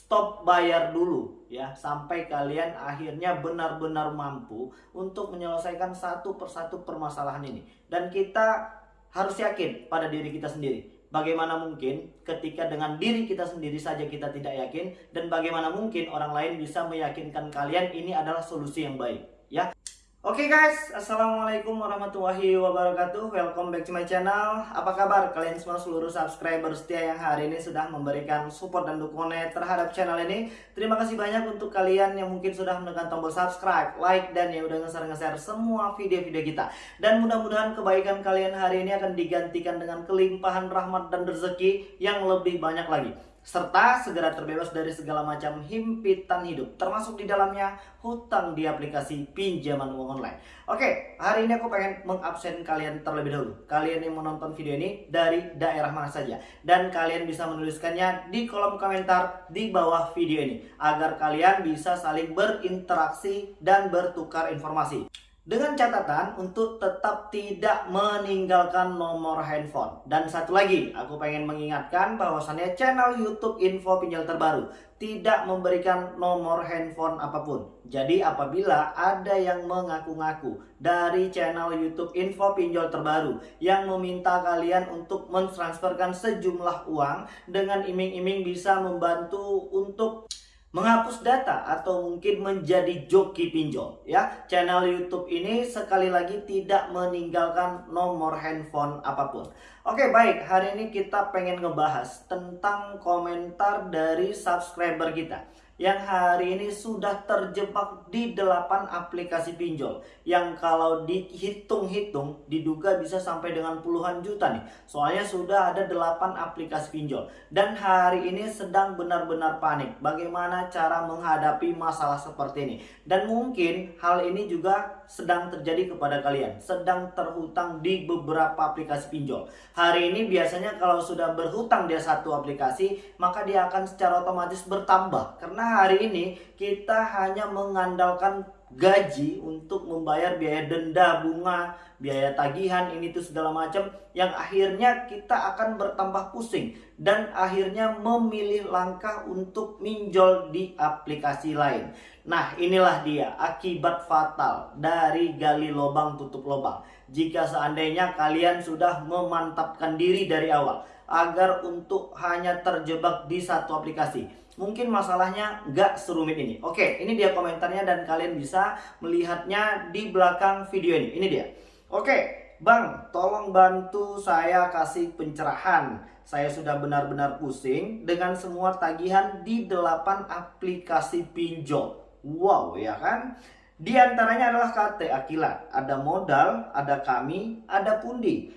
stop bayar dulu ya sampai kalian akhirnya benar-benar mampu untuk menyelesaikan satu persatu permasalahan ini. Dan kita harus yakin pada diri kita sendiri. Bagaimana mungkin ketika dengan diri kita sendiri saja kita tidak yakin dan bagaimana mungkin orang lain bisa meyakinkan kalian ini adalah solusi yang baik ya Oke okay guys, Assalamualaikum warahmatullahi wabarakatuh. Welcome back to my channel. Apa kabar kalian semua seluruh subscriber setia yang hari ini sudah memberikan support dan dukungannya terhadap channel ini? Terima kasih banyak untuk kalian yang mungkin sudah menekan tombol subscribe, like, dan yang udah nge-share-nge-share semua video-video kita. Dan mudah-mudahan kebaikan kalian hari ini akan digantikan dengan kelimpahan rahmat dan rezeki yang lebih banyak lagi serta segera terbebas dari segala macam himpitan hidup termasuk di dalamnya hutang di aplikasi pinjaman uang online. Oke hari ini aku pengen mengabsen kalian terlebih dahulu. Kalian yang menonton video ini dari daerah mana saja. Dan kalian bisa menuliskannya di kolom komentar di bawah video ini agar kalian bisa saling berinteraksi dan bertukar informasi dengan catatan untuk tetap tidak meninggalkan nomor handphone. Dan satu lagi, aku pengen mengingatkan bahwasannya channel YouTube Info Pinjol Terbaru tidak memberikan nomor handphone apa pun. Jadi apabila ada yang mengaku-ngaku dari channel YouTube Info Pinjol Terbaru yang meminta kalian untuk mentransferkan sejumlah uang dengan iming-iming bisa membantu untuk menghapus data atau mungkin menjadi joki pinjol ya. Channel YouTube ini sekali lagi tidak meninggalkan nomor handphone apa pun. Oke baik. Hari ini kita pengen ngebahas tentang komentar dari subscriber kita yang hari ini sudah terjebak di 8 aplikasi pinjol. Yang kalau dihitung-hitung diduga bisa sampai dengan puluhan juta nih. Soalnya sudah ada 8 aplikasi pinjol. Dan hari ini sedang benar-benar panik. Bagaimana cara menghadapi masalah seperti ini? Dan mungkin hal ini juga sedang terjadi kepada kalian sedang terhutang di beberapa aplikasi pinjol. Hari ini biasanya kalau sudah berhutang di satu aplikasi maka dia akan secara otomatis bertambah. Karena hari ini kita hanya mengandalkan gaji untuk membayar biaya denda, bunga, biaya tagihan, ini tuh segala macam yang akhirnya kita akan bertambah pusing dan akhirnya memilih langkah untuk minjol di aplikasi lain. Nah, inilah dia akibat fatal dari gali lubang tutup lubang. Jika seandainya kalian sudah memantapkan diri dari awal agar untuk hanya terjebak di satu aplikasi mungkin masalahnya nggak serumit ini. Oke, ini dia komentarnya dan kalian bisa melihatnya di belakang video ini. Ini dia. Oke, Bang, tolong bantu saya kasih pencerahan. Saya sudah benar-benar pusing dengan semua tagihan di 8 aplikasi pinjol. Wow, ya kan? Di antaranya adalah KT Akila. Ada modal, ada kami, ada pundi.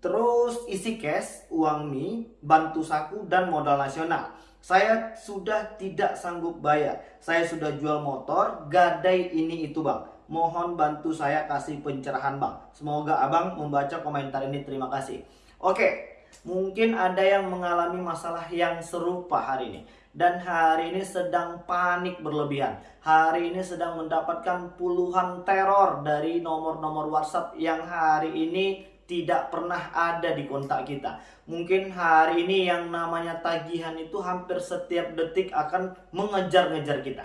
Terus isi cash, uang mie, bantu saku, dan modal nasional. Saya sudah tidak sanggup bayar. Saya sudah jual motor, gadai ini itu bang. Mohon bantu saya kasih pencerahan bang. Semoga abang membaca komentar ini. Terima kasih. Oke, mungkin ada yang mengalami masalah yang serupa hari ini. Dan hari ini sedang panik berlebihan. Hari ini sedang mendapatkan puluhan teror dari nomor-nomor WhatsApp yang hari ini tidak pernah ada di kontak kita. Mungkin hari ini yang namanya tagihan itu hampir setiap detik akan mengejar-ngejar kita.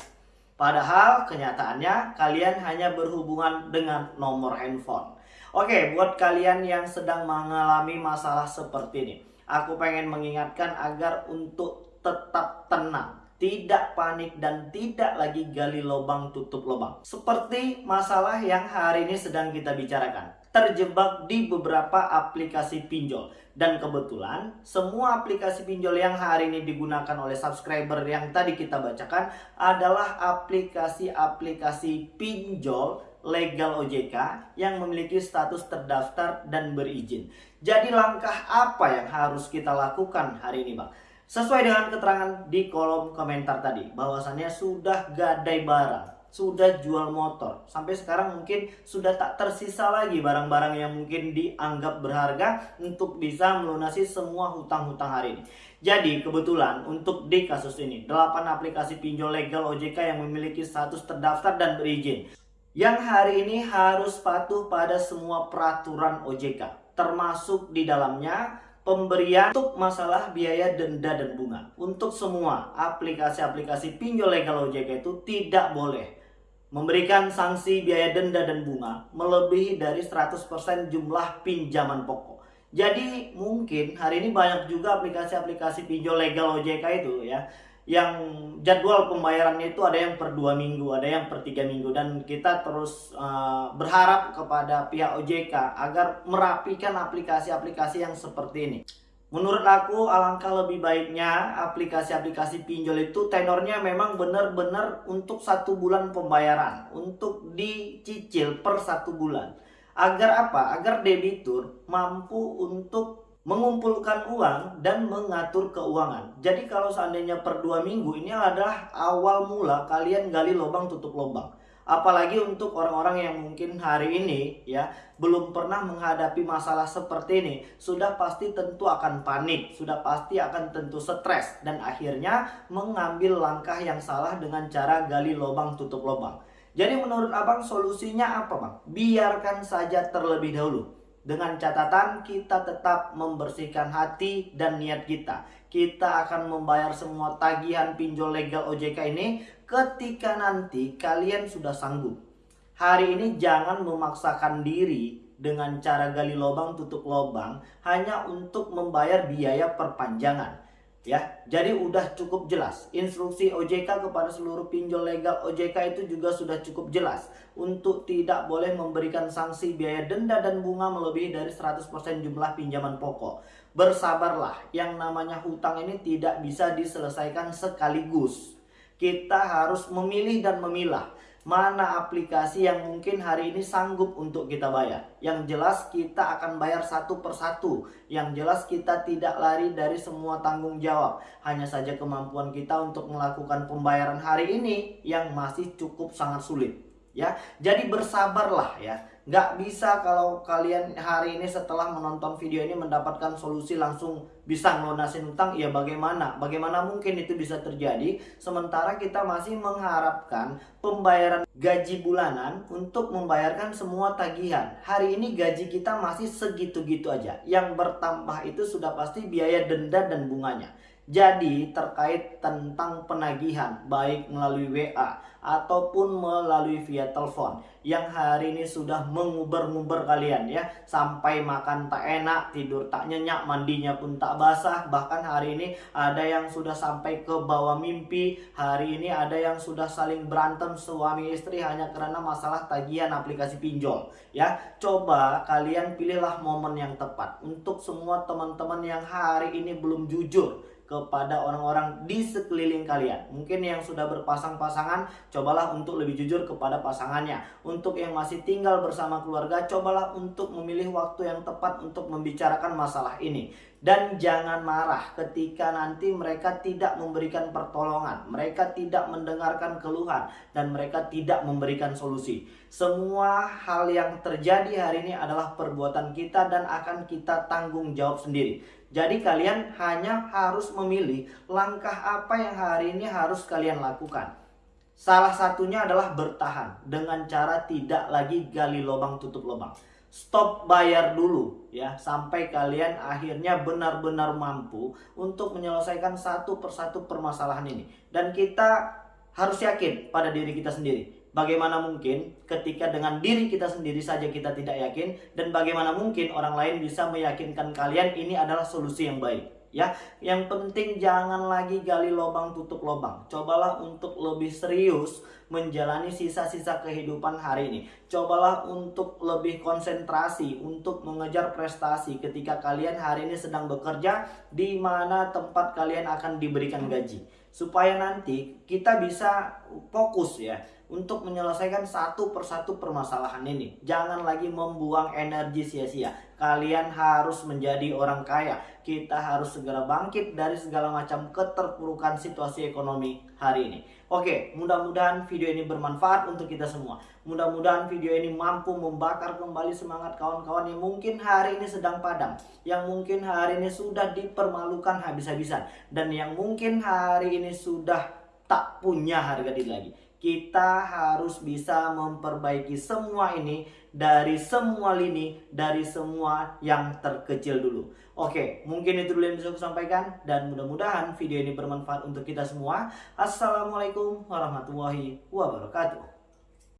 Padahal kenyataannya kalian hanya berhubungan dengan nomor handphone. Oke, buat kalian yang sedang mengalami masalah seperti ini, aku pengen mengingatkan agar untuk tetap tenang tidak panik dan tidak lagi gali lubang tutup lubang. Seperti masalah yang hari ini sedang kita bicarakan. Terjebak di beberapa aplikasi pinjol. Dan kebetulan semua aplikasi pinjol yang hari ini digunakan oleh subscriber yang tadi kita bacakan adalah aplikasi-aplikasi pinjol legal OJK yang memiliki status terdaftar dan berizin. Jadi langkah apa yang harus kita lakukan hari ini Bang? Sesuai dengan keterangan di kolom komentar tadi, bahwasannya sudah gadai barang, sudah jual motor. Sampai sekarang mungkin sudah tak tersisa lagi barang-barang yang mungkin dianggap berharga untuk bisa melunasi semua hutang-hutang hari ini. Jadi kebetulan untuk di kasus ini, 8 aplikasi pinjol legal OJK yang memiliki status terdaftar dan berizin. Yang hari ini harus patuh pada semua peraturan OJK. Termasuk di dalamnya pemberian untuk masalah biaya denda dan bunga. Untuk semua aplikasi-aplikasi pinjol legal OJK itu tidak boleh memberikan sanksi biaya denda dan bunga melebihi dari 100% jumlah pinjaman pokok. Jadi mungkin hari ini banyak juga aplikasi-aplikasi pinjol legal OJK itu ya yang jadwal pembayarannya itu ada yang per dua minggu, ada yang per tiga minggu dan kita terus uh, berharap kepada pihak OJK agar merapikan aplikasi-aplikasi yang seperti ini. Menurut aku alangkah lebih baiknya aplikasi-aplikasi pinjol itu tenornya memang benar-benar untuk satu bulan pembayaran, untuk dicicil per satu bulan. Agar apa? Agar debitur mampu untuk mengumpulkan uang dan mengatur keuangan. Jadi kalau seandainya per dua minggu ini adalah awal mula kalian gali lubang tutup lubang. Apalagi untuk orang-orang yang mungkin hari ini ya belum pernah menghadapi masalah seperti ini, sudah pasti tentu akan panik, sudah pasti akan tentu stres dan akhirnya mengambil langkah yang salah dengan cara gali lubang tutup lubang. Jadi menurut Abang solusinya apa Bang? Biarkan saja terlebih dahulu dengan catatan kita tetap membersihkan hati dan niat kita. Kita akan membayar semua tagihan pinjol legal OJK ini ketika nanti kalian sudah sanggup. Hari ini jangan memaksakan diri dengan cara gali lubang tutup lubang hanya untuk membayar biaya perpanjangan ya jadi udah cukup jelas. Instruksi OJK kepada seluruh pinjol legal OJK itu juga sudah cukup jelas untuk tidak boleh memberikan sanksi biaya denda dan bunga melebihi dari 100% jumlah pinjaman pokok. Bersabarlah yang namanya hutang ini tidak bisa diselesaikan sekaligus. Kita harus memilih dan memilah mana aplikasi yang mungkin hari ini sanggup untuk kita bayar. Yang jelas kita akan bayar satu persatu. Yang jelas kita tidak lari dari semua tanggung jawab. Hanya saja kemampuan kita untuk melakukan pembayaran hari ini yang masih cukup sangat sulit. Ya, jadi bersabarlah ya Nggak bisa kalau kalian hari ini setelah menonton video ini mendapatkan solusi langsung bisa ngelunasin utang, ya bagaimana? Bagaimana mungkin itu bisa terjadi? Sementara kita masih mengharapkan pembayaran gaji bulanan untuk membayarkan semua tagihan. Hari ini gaji kita masih segitu-gitu aja. Yang bertambah itu sudah pasti biaya denda dan bunganya. Jadi terkait tentang penagihan baik melalui WA ataupun melalui via telepon yang hari ini sudah menguber-nguber kalian ya. Sampai makan tak enak, tidur tak nyenyak, mandinya pun tak basah. Bahkan hari ini ada yang sudah sampai ke bawah mimpi. Hari ini ada yang sudah saling berantem suami istri hanya karena masalah tagihan aplikasi pinjol ya. Coba kalian pilihlah momen yang tepat. Untuk semua teman-teman yang hari ini belum jujur kepada orang-orang di sekeliling kalian. Mungkin yang sudah berpasang-pasangan, cobalah untuk lebih jujur kepada pasangannya. Untuk yang masih tinggal bersama keluarga, cobalah untuk memilih waktu yang tepat untuk membicarakan masalah ini. Dan jangan marah ketika nanti mereka tidak memberikan pertolongan, mereka tidak mendengarkan keluhan, dan mereka tidak memberikan solusi. Semua hal yang terjadi hari ini adalah perbuatan kita dan akan kita tanggung jawab sendiri. Jadi kalian hanya harus memilih langkah apa yang hari ini harus kalian lakukan. Salah satunya adalah bertahan dengan cara tidak lagi gali lubang tutup lubang. Stop bayar dulu ya sampai kalian akhirnya benar-benar mampu untuk menyelesaikan satu persatu permasalahan ini. Dan kita harus yakin pada diri kita sendiri Bagaimana mungkin ketika dengan diri kita sendiri saja kita tidak yakin dan bagaimana mungkin orang lain bisa meyakinkan kalian ini adalah solusi yang baik ya. Yang penting jangan lagi gali lubang tutup lubang. Cobalah untuk lebih serius menjalani sisa-sisa kehidupan hari ini. Cobalah untuk lebih konsentrasi untuk mengejar prestasi ketika kalian hari ini sedang bekerja di mana tempat kalian akan diberikan gaji. Supaya nanti kita bisa fokus ya untuk menyelesaikan satu persatu permasalahan ini. Jangan lagi membuang energi sia-sia. Kalian harus menjadi orang kaya. Kita harus segera bangkit dari segala macam keterpurukan situasi ekonomi hari ini. Oke, mudah-mudahan video ini bermanfaat untuk kita semua. Mudah-mudahan video ini mampu membakar kembali semangat kawan-kawan yang mungkin hari ini sedang padam. Yang mungkin hari ini sudah dipermalukan habis-habisan. Dan yang mungkin hari ini sudah tak punya harga diri lagi kita harus bisa memperbaiki semua ini dari semua lini, dari semua yang terkecil dulu. Oke, mungkin itu dulu yang bisa aku sampaikan dan mudah-mudahan video ini bermanfaat untuk kita semua. Assalamualaikum warahmatullahi wabarakatuh.